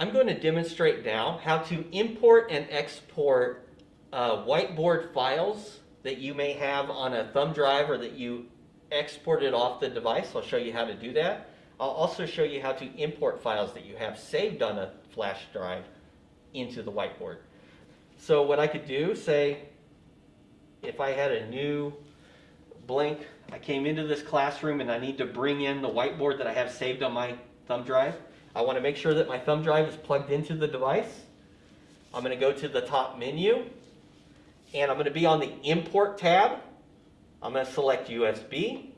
I'm going to demonstrate now how to import and export uh, whiteboard files that you may have on a thumb drive or that you exported off the device. I'll show you how to do that. I'll also show you how to import files that you have saved on a flash drive into the whiteboard. So what I could do, say, if I had a new blank, I came into this classroom and I need to bring in the whiteboard that I have saved on my thumb drive. I want to make sure that my thumb drive is plugged into the device. I'm going to go to the top menu and I'm going to be on the import tab. I'm going to select USB.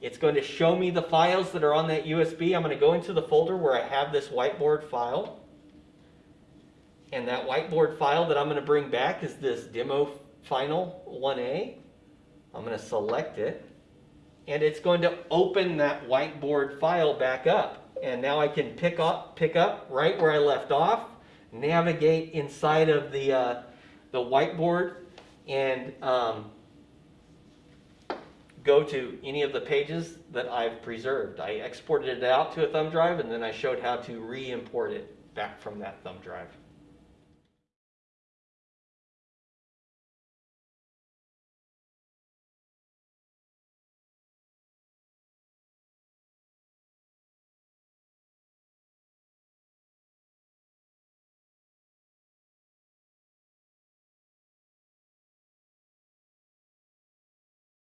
It's going to show me the files that are on that USB. I'm going to go into the folder where I have this whiteboard file. And that whiteboard file that I'm going to bring back is this demo final 1A. I'm going to select it. And it's going to open that whiteboard file back up. And now I can pick up, pick up right where I left off, navigate inside of the, uh, the whiteboard, and um, go to any of the pages that I've preserved. I exported it out to a thumb drive, and then I showed how to re-import it back from that thumb drive.